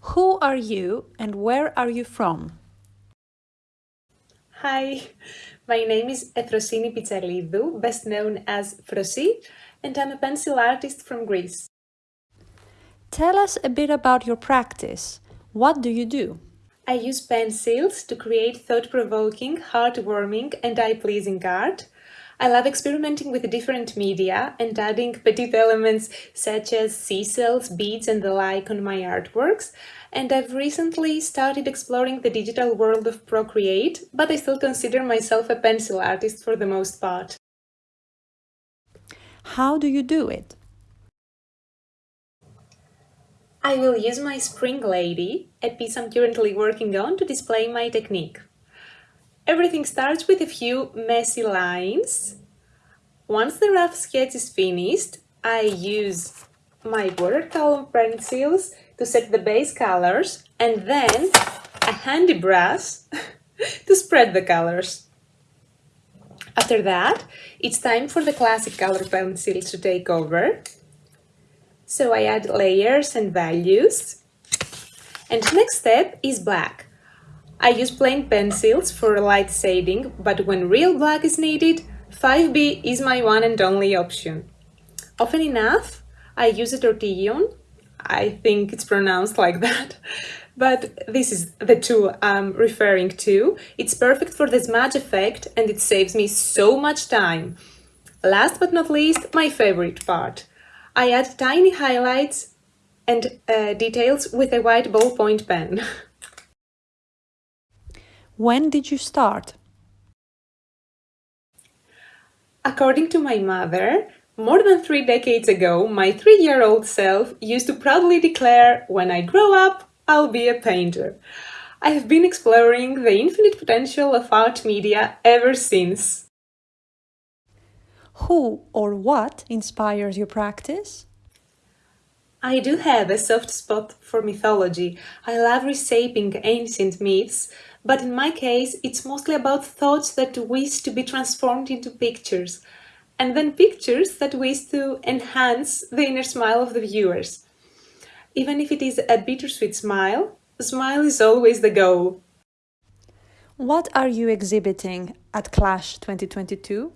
Who are you and where are you from? Hi, my name is Efrosini Pitsaliadou, best known as Frosi, and I'm a pencil artist from Greece. Tell us a bit about your practice. What do you do? I use pencils to create thought-provoking, heartwarming and eye-pleasing art. I love experimenting with different media and adding petite elements such as seashells, beads and the like on my artworks. And I've recently started exploring the digital world of Procreate, but I still consider myself a pencil artist for the most part. How do you do it? I will use my Spring Lady, a piece I'm currently working on, to display my technique. Everything starts with a few messy lines. Once the rough sketch is finished, I use my watercolor pencils to set the base colors and then a handy brush to spread the colors. After that, it's time for the classic color pencils to take over. So I add layers and values. And next step is black. I use plain pencils for light shading, but when real black is needed, 5B is my one and only option. Often enough, I use a tortillon. I think it's pronounced like that. But this is the tool I'm referring to. It's perfect for the smudge effect and it saves me so much time. Last but not least, my favorite part. I add tiny highlights and uh, details with a white ballpoint pen. when did you start? According to my mother, more than three decades ago, my three-year-old self used to proudly declare, when I grow up, I'll be a painter. I have been exploring the infinite potential of art media ever since. Who or what inspires your practice? I do have a soft spot for mythology. I love reshaping ancient myths, but in my case it's mostly about thoughts that wish to be transformed into pictures, and then pictures that wish to enhance the inner smile of the viewers. Even if it is a bittersweet smile, a smile is always the goal. What are you exhibiting at Clash 2022?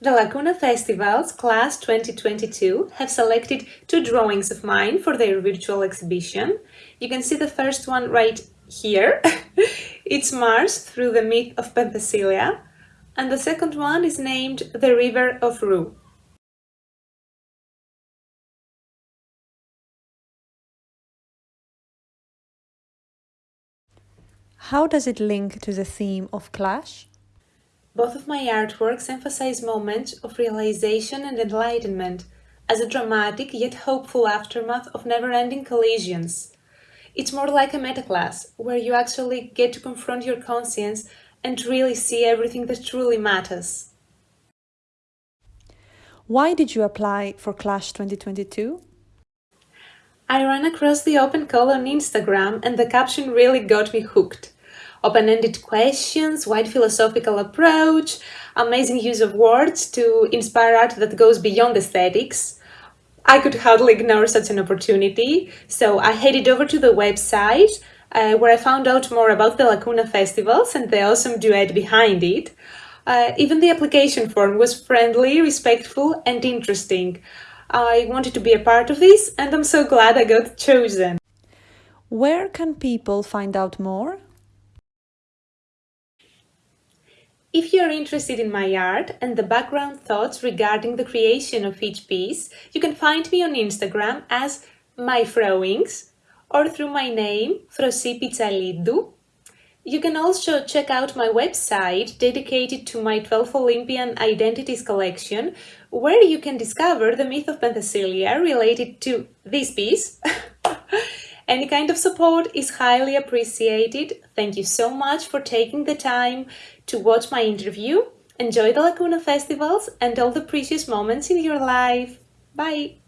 The Lacuna Festivals Clash 2022 have selected two drawings of mine for their virtual exhibition. You can see the first one right here. it's Mars through the myth of Penthesilea. And the second one is named The River of Rue. How does it link to the theme of Clash? Both of my artworks emphasize moments of realization and enlightenment as a dramatic yet hopeful aftermath of never-ending collisions. It's more like a metaclash, where you actually get to confront your conscience and really see everything that truly matters. Why did you apply for Clash 2022? I ran across the open call on Instagram and the caption really got me hooked open-ended questions, wide philosophical approach, amazing use of words to inspire art that goes beyond aesthetics. I could hardly ignore such an opportunity, so I headed over to the website uh, where I found out more about the Lacuna festivals and the awesome duet behind it. Uh, even the application form was friendly, respectful and interesting. I wanted to be a part of this and I'm so glad I got chosen. Where can people find out more? If you're interested in my art and the background thoughts regarding the creation of each piece, you can find me on Instagram as myfrowings or through my name, Frosi Pitsaliadou. You can also check out my website dedicated to my 12 Olympian Identities collection, where you can discover the myth of Penthesilea related to this piece. Any kind of support is highly appreciated. Thank you so much for taking the time to watch my interview. Enjoy the Lacuna festivals and all the precious moments in your life. Bye!